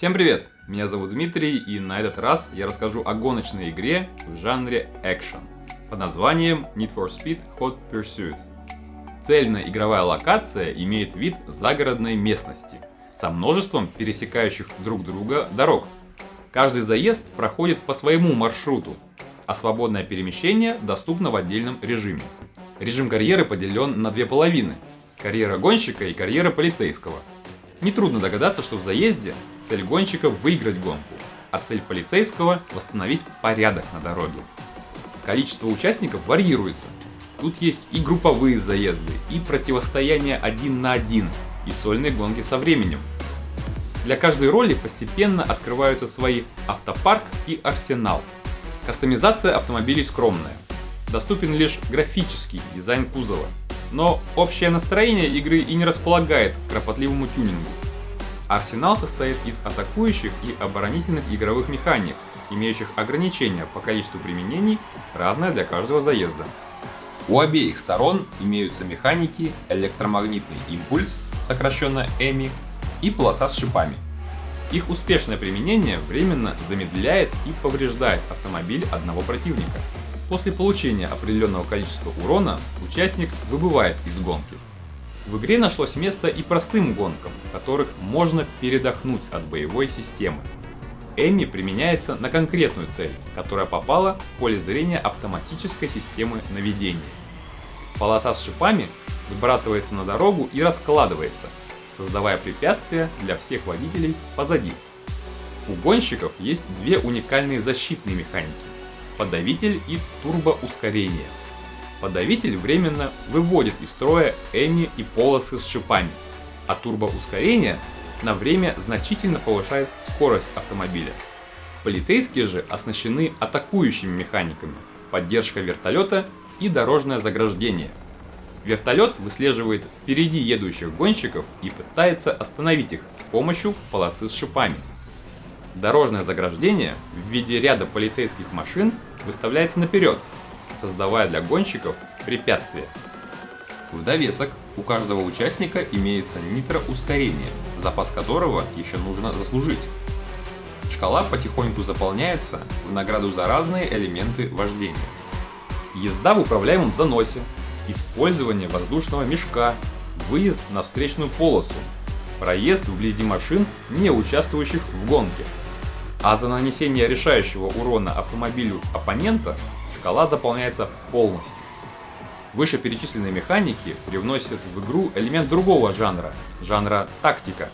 Всем привет! Меня зовут Дмитрий, и на этот раз я расскажу о гоночной игре в жанре экшен под названием Need for Speed Hot Pursuit. Цельная игровая локация имеет вид загородной местности со множеством пересекающих друг друга дорог. Каждый заезд проходит по своему маршруту, а свободное перемещение доступно в отдельном режиме. Режим карьеры поделен на две половины – карьера гонщика и карьера полицейского. Нетрудно догадаться, что в заезде цель гонщика – выиграть гонку, а цель полицейского – восстановить порядок на дороге. Количество участников варьируется. Тут есть и групповые заезды, и противостояние один на один, и сольные гонки со временем. Для каждой роли постепенно открываются свои автопарк и арсенал. Кастомизация автомобилей скромная. Доступен лишь графический дизайн кузова. Но общее настроение игры и не располагает к кропотливому тюнингу. Арсенал состоит из атакующих и оборонительных игровых механик, имеющих ограничения по количеству применений, разное для каждого заезда. У обеих сторон имеются механики электромагнитный импульс, сокращенно EMI, и полоса с шипами. Их успешное применение временно замедляет и повреждает автомобиль одного противника. После получения определенного количества урона участник выбывает из гонки. В игре нашлось место и простым гонкам, в которых можно передохнуть от боевой системы. Эми применяется на конкретную цель, которая попала в поле зрения автоматической системы наведения. Полоса с шипами сбрасывается на дорогу и раскладывается, создавая препятствия для всех водителей позади. У гонщиков есть две уникальные защитные механики – подавитель и турбоускорение. Подавитель временно выводит из строя Эми и полосы с шипами, а турбоускорение на время значительно повышает скорость автомобиля. Полицейские же оснащены атакующими механиками, поддержка вертолета и дорожное заграждение. Вертолет выслеживает впереди едущих гонщиков и пытается остановить их с помощью полосы с шипами. Дорожное заграждение в виде ряда полицейских машин выставляется наперед, создавая для гонщиков препятствия. В довесок у каждого участника имеется нитроускорение, запас которого еще нужно заслужить. Шкала потихоньку заполняется в награду за разные элементы вождения. Езда в управляемом заносе, использование воздушного мешка, выезд на встречную полосу, проезд вблизи машин, не участвующих в гонке. А за нанесение решающего урона автомобилю оппонента шкала заполняется полностью. Вышеперечисленные механики привносят в игру элемент другого жанра, жанра тактика.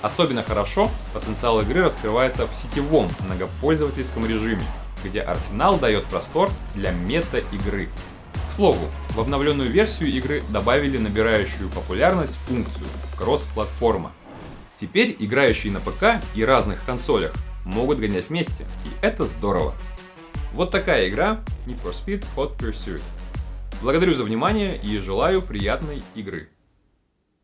Особенно хорошо потенциал игры раскрывается в сетевом многопользовательском режиме, где арсенал дает простор для мета-игры. К слову, в обновленную версию игры добавили набирающую популярность функцию кросс-платформа. Теперь играющие на ПК и разных консолях могут гонять вместе, и это здорово. Вот такая игра Need for Speed Hot Pursuit. Благодарю за внимание и желаю приятной игры.